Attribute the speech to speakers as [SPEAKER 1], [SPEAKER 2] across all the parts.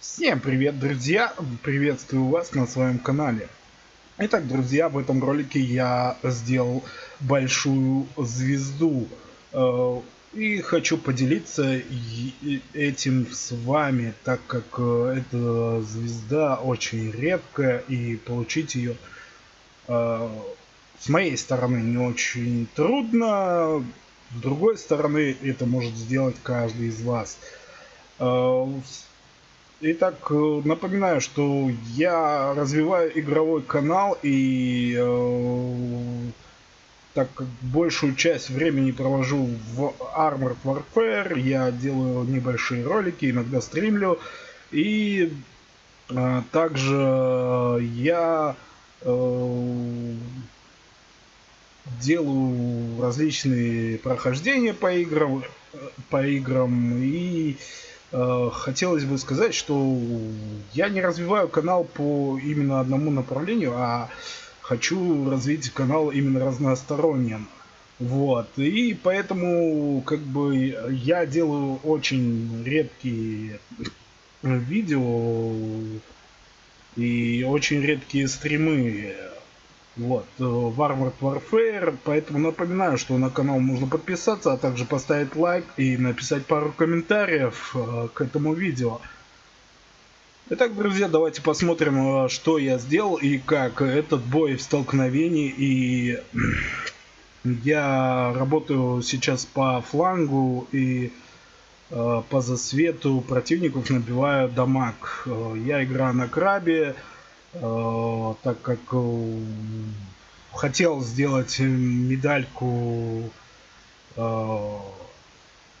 [SPEAKER 1] Всем привет, друзья! Приветствую вас на своем канале. Итак, друзья, в этом ролике я сделал большую звезду. Э, и хочу поделиться этим с вами, так как э, эта звезда очень редкая и получить ее э, с моей стороны не очень трудно. С другой стороны, это может сделать каждый из вас. Итак, э, напоминаю, что я развиваю игровой канал и э, так как большую часть времени провожу в Armored Warfare, я делаю небольшие ролики, иногда стримлю. И э, также я э, делаю различные прохождения по играм, э, по играм и хотелось бы сказать, что я не развиваю канал по именно одному направлению, а хочу развить канал именно разносторонним. Вот. И поэтому, как бы, я делаю очень редкие видео и очень редкие стримы вот, э, в Armored Warfare, поэтому напоминаю, что на канал можно подписаться, а также поставить лайк и написать пару комментариев э, к этому видео. Итак, друзья, давайте посмотрим, э, что я сделал и как этот бой в столкновении. И я работаю сейчас по флангу и по засвету противников набиваю дамаг. Я играю на крабе. Э, так как э, хотел сделать медальку э,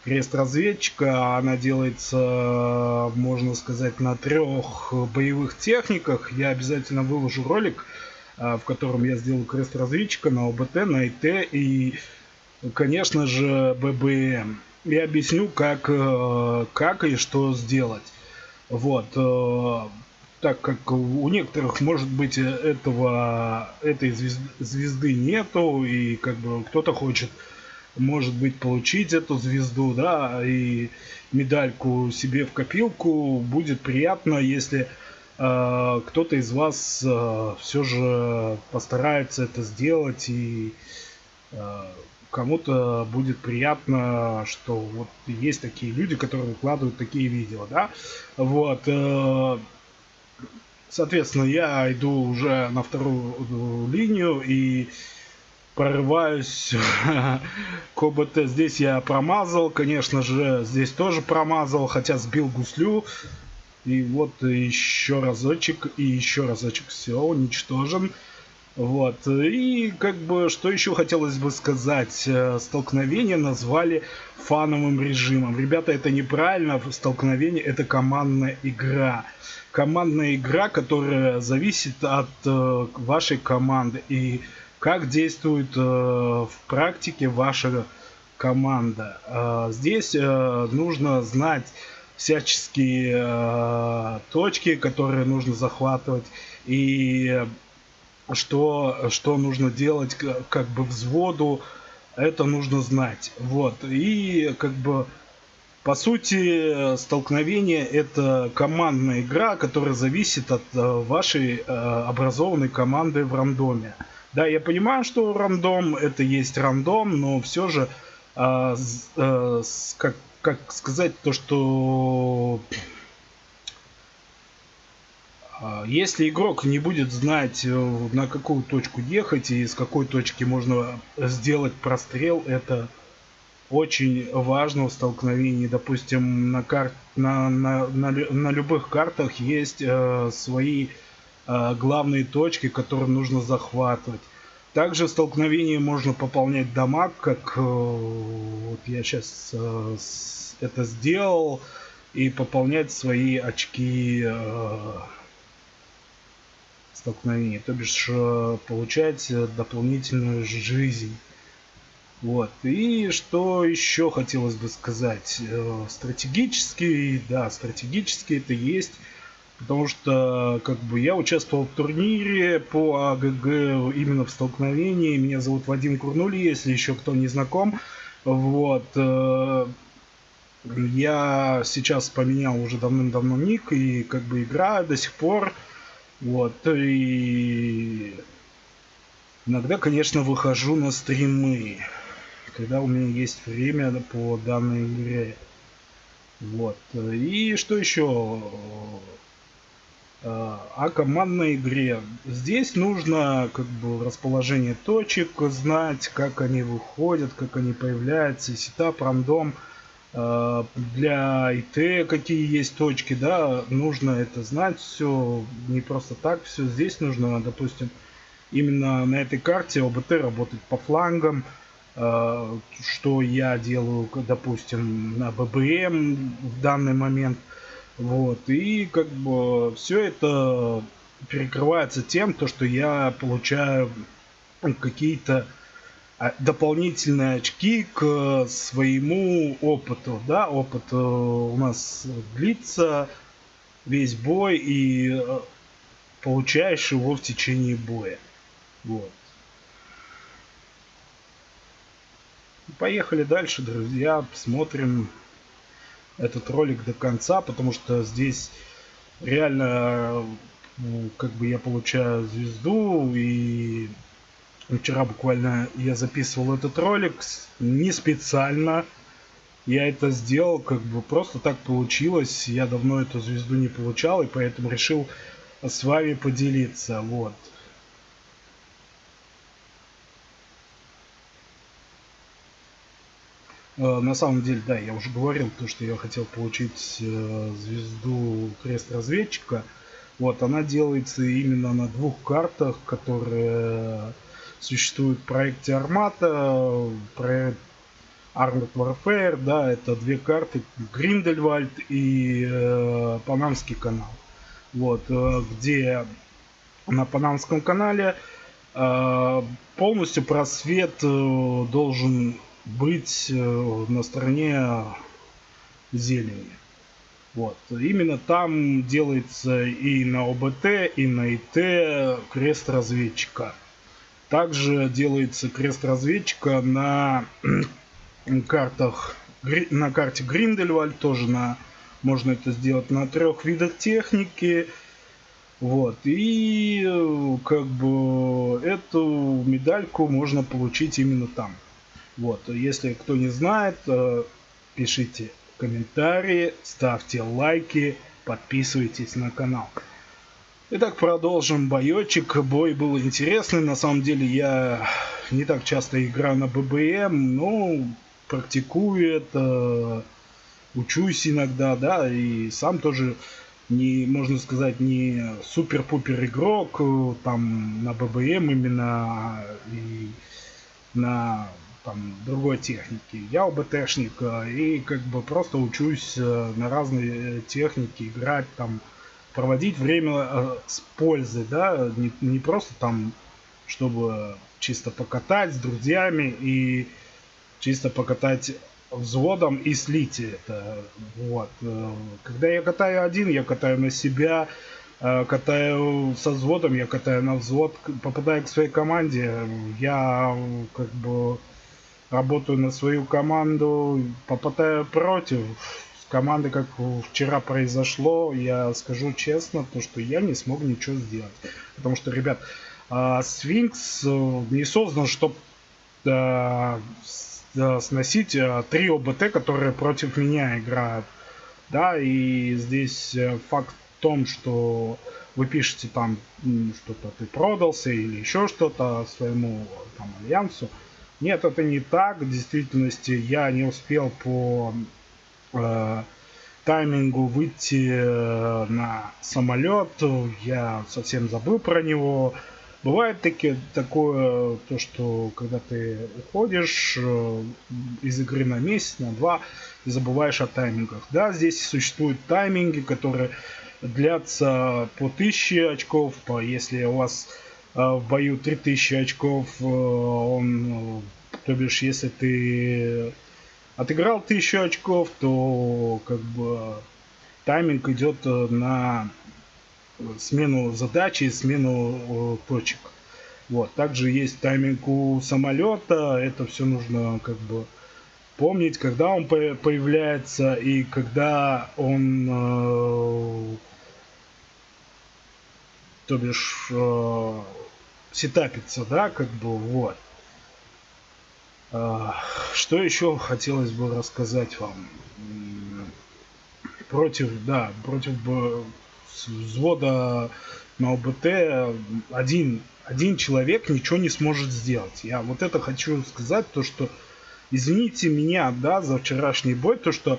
[SPEAKER 1] крест разведчика. Она делается, можно сказать, на трех боевых техниках. Я обязательно выложу ролик, в котором я сделаю крест разведчика на ОБТ, на ИТ и, конечно же, ББМ. И объясню, как, как и что сделать. Вот так как у некоторых, может быть, этого, этой звезды нету, и как бы кто-то хочет, может быть, получить эту звезду, да, и медальку себе в копилку, будет приятно, если э, кто-то из вас э, все же постарается это сделать, и э, кому-то будет приятно, что вот есть такие люди, которые выкладывают такие видео, да, вот, э, Соответственно, я иду уже на вторую линию и прорываюсь к ОБТ. Здесь я промазал, конечно же, здесь тоже промазал, хотя сбил гуслю. И вот еще разочек, и еще разочек. Все, уничтожен. Вот. И как бы, что еще хотелось бы сказать. Э, столкновение назвали фановым режимом. Ребята, это неправильно. Столкновение это командная игра. Командная игра, которая зависит от э, вашей команды. И как действует э, в практике ваша команда. Э, здесь э, нужно знать всяческие э, точки, которые нужно захватывать. И что, что нужно делать как бы взводу, это нужно знать. Вот. И как бы по сути столкновение это командная игра, которая зависит от э, вашей э, образованной команды в рандоме. Да, я понимаю, что рандом это есть рандом, но все же, э, как, как сказать, то, что если игрок не будет знать, э, на какую точку ехать и с какой точки можно сделать прострел, это очень важно в столкновении. Допустим, на, кар... на, на, на, на любых картах есть э, свои э, главные точки, которые нужно захватывать. Также в столкновении можно пополнять дамаг, как э, вот я сейчас э, это сделал, и пополнять свои очки э, столкновения, то бишь э, получать э, дополнительную жизнь. Вот. И что еще хотелось бы сказать? Э, стратегически, да, стратегически это есть. Потому что, как бы, я участвовал в турнире по АГГ именно в столкновении. Меня зовут Вадим Курнули, если еще кто не знаком. Вот. Я сейчас поменял уже давным-давно ник и как бы играю до сих пор. Вот, и иногда, конечно, выхожу на стримы, когда у меня есть время по данной игре. Вот. И что еще? Э, о командной игре. Здесь нужно как бы расположение точек знать, как они выходят, как они появляются, сетап, рандом. Для ИТ какие есть точки, да, нужно это знать все, не просто так все. Здесь нужно, допустим, именно на этой карте ОБТ работать по флангам, э, что я делаю, допустим, на ББМ в данный момент – вот, и как бы все это перекрывается тем, то, что я получаю какие-то а, дополнительные очки к своему опыту. Да, опыт э, у нас длится весь бой и э, получаешь его в течение боя. Вот. Поехали дальше, друзья. Посмотрим этот ролик до конца, потому что здесь реально ну, как бы я получаю звезду и вчера буквально я записывал этот ролик не специально. Я это сделал как бы просто так получилось. Я давно эту звезду не получал и поэтому решил с вами поделиться. Вот. Э, на самом деле, да, я уже говорил, то, что я хотел получить э, звезду крест разведчика. Вот, она делается именно на двух картах, которые существуют в проекте Армата, проект Armored Warfare, да, это две карты, Гриндельвальд и э, Панамский канал. Вот, э, где на Панамском канале э, полностью просвет э, должен быть э, на стороне зелени. Вот. Именно там делается и на ОБТ, и на ИТ крест разведчика. Также делается крест разведчика на картах, на карте Гриндельвальд, тоже на, можно это сделать на трех видах техники. Вот, и как бы эту медальку можно получить именно там. Вот, если кто не знает, э, пишите комментарии, ставьте лайки, подписывайтесь на канал. Итак, продолжим боечек. Бой был интересный. На самом деле я не так часто играю на ББМ, но практикую это, учусь иногда, да, и сам тоже не, можно сказать, не супер-пупер игрок э, там на ББМ именно и на там другой техники. Я ОБТшник э, и как бы просто учусь э, на разные э, техники играть там, проводить время с пользой, да, не, не просто там, чтобы чисто покатать с друзьями и чисто покатать взводом и слить это. Вот. Когда я катаю один, я катаю на себя, катаю со взводом, я катаю на взвод, попадая к своей команде, я как бы работаю на свою команду, попадаю против команды, как вчера произошло, я скажу честно, то, что я не смог ничего сделать. Потому что, ребят, а, Сфинкс э, не создан, чтобы э, э, сносить три ОБТ, которые против меня играют. Да, и здесь факт в том, что вы пишете там что-то ты продался или еще что-то своему там альянсу. Нет, это не так. В действительности я не успел по э, таймингу выйти э, на самолет. Я совсем забыл про него. Бывает таки, такое, то, что когда ты уходишь э, из игры на месяц, на два, и забываешь о таймингах. Да, здесь существуют тайминги, которые длятся по 1000 очков. По, если у вас в бою 3000 очков, э, он, то бишь, если ты отыграл 1000 очков, то как бы тайминг идет э, на смену задачи и смену э, точек. Вот. Также есть тайминг у самолета. Это все нужно как бы помнить, когда он появляется и когда он, э, то бишь, э, сетапится, да, как бы, вот. Э, что еще хотелось бы рассказать вам? Против, да, против взвода на ОБТ один, один человек ничего не сможет сделать. Я вот это хочу сказать, то что извините меня, да, за вчерашний бой, то что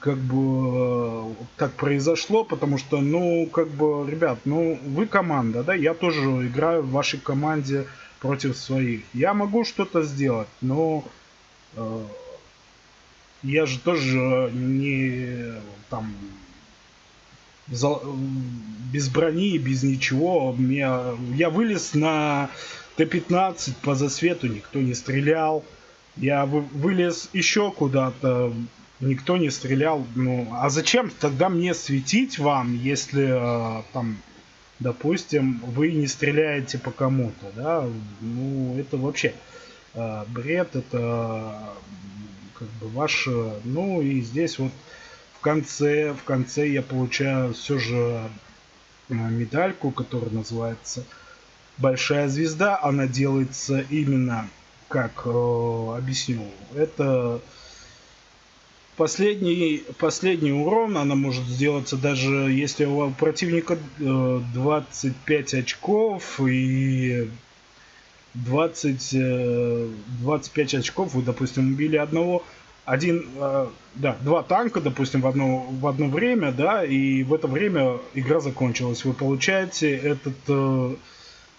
[SPEAKER 1] как бы так произошло, потому что, ну, как бы, ребят, ну, вы команда, да, я тоже играю в вашей команде против своих. Я могу что-то сделать, но э, я же тоже не там без брони, без ничего. Я, я вылез на Т-15 по засвету, никто не стрелял. Я вылез еще куда-то, никто не стрелял. Ну, а зачем тогда мне светить вам, если там, допустим, вы не стреляете по кому-то, да? Ну, это вообще бред, это как бы ваше... Ну, и здесь вот в конце, в конце я получаю все же э, медальку, которая называется Большая звезда. Она делается именно, как э, объясню, это последний, последний урон, она может сделаться даже если у противника 25 э, очков и 20, 25 очков, вы, допустим, убили одного, один, э, да, два танка, допустим, в одно, в одно время, да, и в это время игра закончилась. Вы получаете этот, э,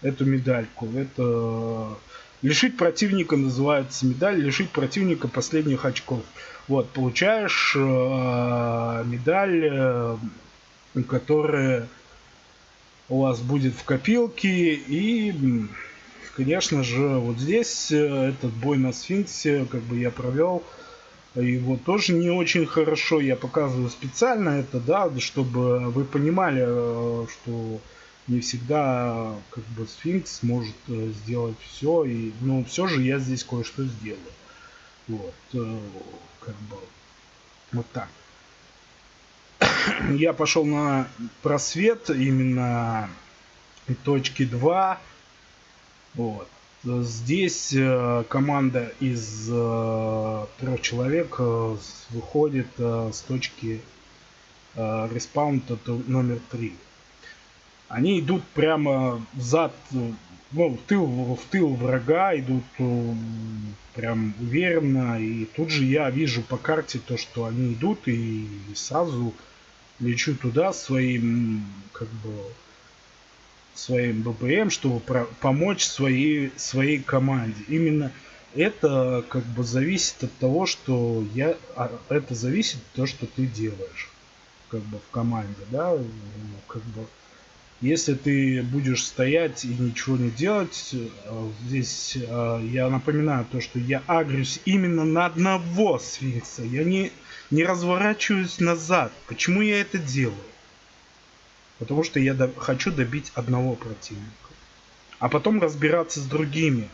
[SPEAKER 1] эту медальку. Это лишить противника называется медаль, лишить противника последних очков. Вот, получаешь э, медаль, э, которая у вас будет в копилке и конечно же вот здесь э, этот бой на сфинксе как бы я провел его тоже не очень хорошо. Я показываю специально это, да, чтобы вы понимали, э, что не всегда как бы сфинкс может э, сделать все. И, но все же я здесь кое-что сделаю. Вот, э, как бы вот так. Я пошел на просвет именно точки 2. Вот. Здесь э, команда из трех человек выходит с точки респаунта номер 3. Они идут прямо зад, ну, в тыл, в тыл врага, идут прям уверенно. И тут же я вижу по карте то, что они идут, и сразу лечу туда своим, как бы, своим БПМ, чтобы помочь своей, своей команде. Именно это как бы зависит от того, что я... А, это зависит от того, что ты делаешь как бы в команде, да, как бы если ты будешь стоять и ничего не делать, э, здесь э, я напоминаю то, что я агрюсь именно на одного сфинкса. Я не, не разворачиваюсь назад. Почему я это делаю? Потому что я до... хочу добить одного противника. А потом разбираться с другими.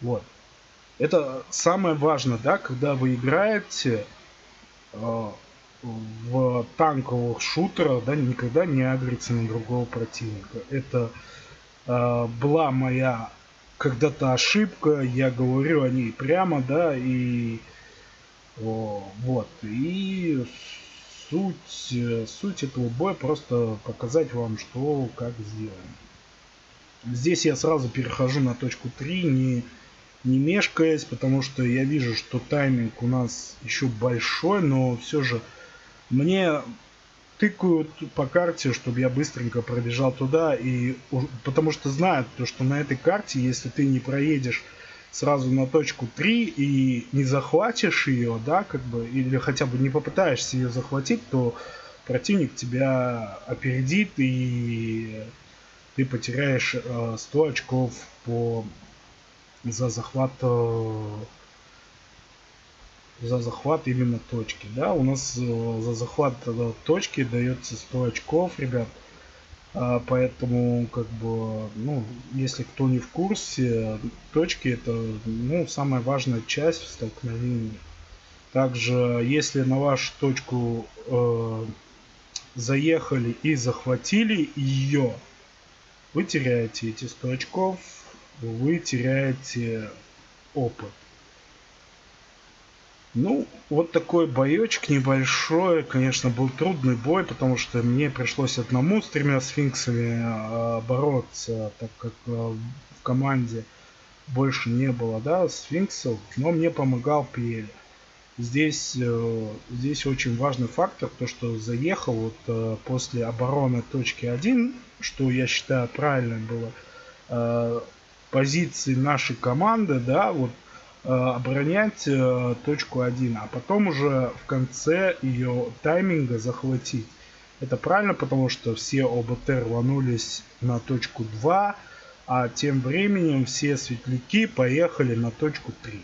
[SPEAKER 1] Вот. Это самое важное, да, когда вы играете э, в танковых шутерах, да, никогда не агриться на другого противника. Это э, была моя когда-то ошибка, я говорю о ней прямо, да, и о, вот. И суть, суть этого боя просто показать вам, что как сделаем. Здесь я сразу перехожу на точку 3, не, не мешкаясь, потому что я вижу, что тайминг у нас еще большой, но все же мне тыкают по карте, чтобы я быстренько пробежал туда, и потому что знают, то, что на этой карте, если ты не проедешь сразу на точку 3 и не захватишь ее, да, как бы, или хотя бы не попытаешься ее захватить, то противник тебя опередит и ты потеряешь э, 100 очков по за захват э, за захват именно точки да у нас э, за захват э, точки дается 100 очков ребят А, поэтому, как бы, ну, если кто не в курсе, точки это, ну, самая важная часть в столкновении. Также, если на вашу точку э, заехали и захватили ее, вы теряете эти 100 очков, вы теряете опыт. Ну, вот такой боечек небольшой. Конечно, был трудный бой, потому что мне пришлось одному с тремя сфинксами э, бороться, так как э, в команде больше не было, да, сфинксов, но мне помогал Пьель. Здесь, э, здесь очень важный фактор, то что заехал вот после обороны точки 1, что я считаю правильно было, позиции нашей команды, да, вот оборонять э, точку 1, а потом уже в конце ее тайминга захватить. Это правильно, потому что все ОБТ рванулись на точку 2, а тем временем все светляки поехали на точку 3.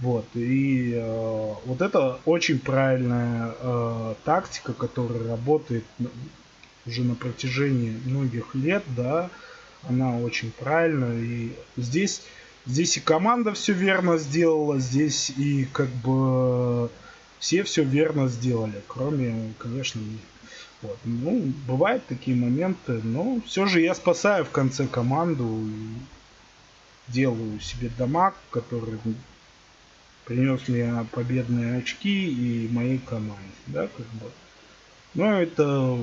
[SPEAKER 1] Вот, и э, вот это очень правильная э, тактика, которая работает уже на протяжении многих лет, да, она очень правильная, и здесь Здесь и команда все верно сделала, здесь и как бы все все верно сделали, кроме, конечно, Вот. Ну, бывают такие моменты, но все же я спасаю в конце команду и делаю себе дамаг, который принес мне победные очки и моей команде, да, как бы. Но это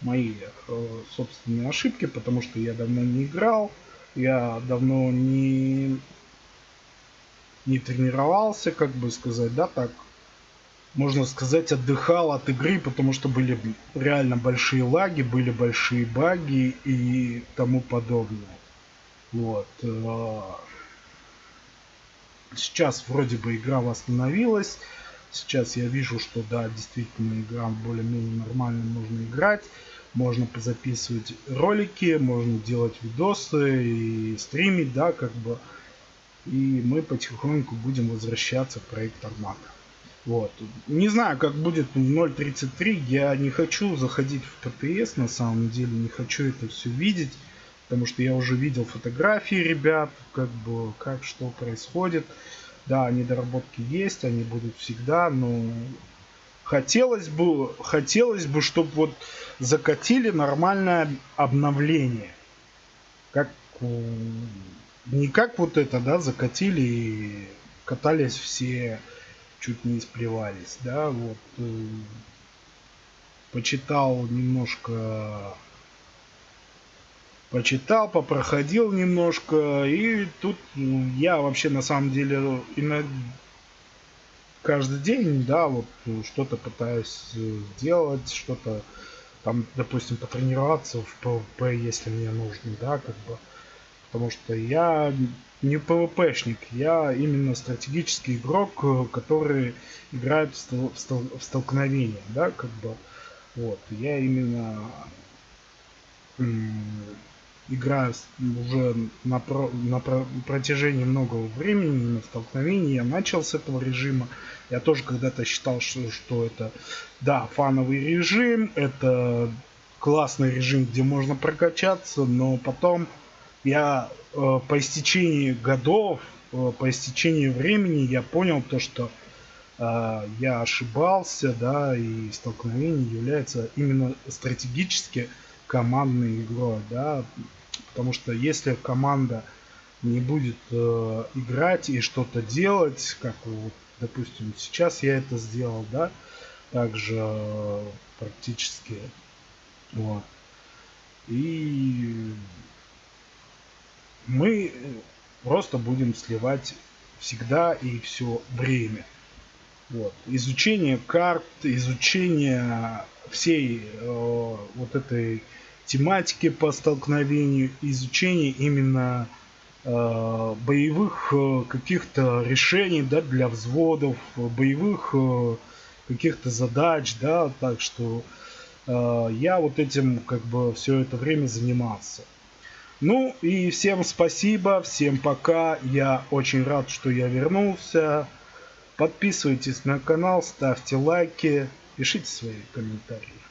[SPEAKER 1] мои э, собственные ошибки, потому что я давно не играл. Я давно не, не тренировался, как бы сказать, да, так. Можно сказать, отдыхал от игры, потому что были реально большие лаги, были большие баги и тому подобное. Вот. Э, сейчас вроде бы игра восстановилась. Сейчас я вижу, что да, действительно игра более-менее нормально можно играть можно записывать ролики, можно делать видосы и стримить, да, как бы. И мы потихоньку будем возвращаться в проект Армата. Вот. Не знаю, как будет в 0.33. Я не хочу заходить в ПТС, на самом деле. Не хочу это все видеть. Потому что я уже видел фотографии ребят, как бы, как что происходит. Да, недоработки есть, они будут всегда, но Хотелось бы, хотелось бы, чтобы вот закатили нормальное обновление. Как не как вот это, да, закатили и катались все, чуть не исплевались, да, вот. Э, почитал немножко почитал, попроходил немножко, и тут ну, я вообще на самом деле иногда каждый день, да, вот ну, что-то пытаюсь сделать, что-то там, допустим, потренироваться в PvP, если мне нужно, да, как бы. Потому что я не PvP-шник, я именно стратегический игрок, который играет в, стол в, стол в столкновение, да, как бы. Вот, я именно играю уже на, про, на про, протяжении многого времени на столкновении. Я начал с этого режима. Я тоже когда-то считал, что, что это, да, фановый режим, это классный режим, где можно прокачаться, но потом я э, по истечении годов, э, по истечении времени я понял то, что э, я ошибался, да, и столкновение является именно стратегически командной игрой, да, потому что если команда не будет э, играть и что-то делать, как вот, допустим, сейчас я это сделал, да, также э, практически, вот, и мы просто будем сливать всегда и все время. Вот. Изучение карт, изучение всей э, вот этой тематики по столкновению, изучение именно э, боевых э, каких-то решений да, для взводов, боевых э, каких-то задач, да, так что э, я вот этим как бы все это время занимался. Ну и всем спасибо, всем пока, я очень рад, что я вернулся. Подписывайтесь на канал, ставьте лайки, пишите свои комментарии.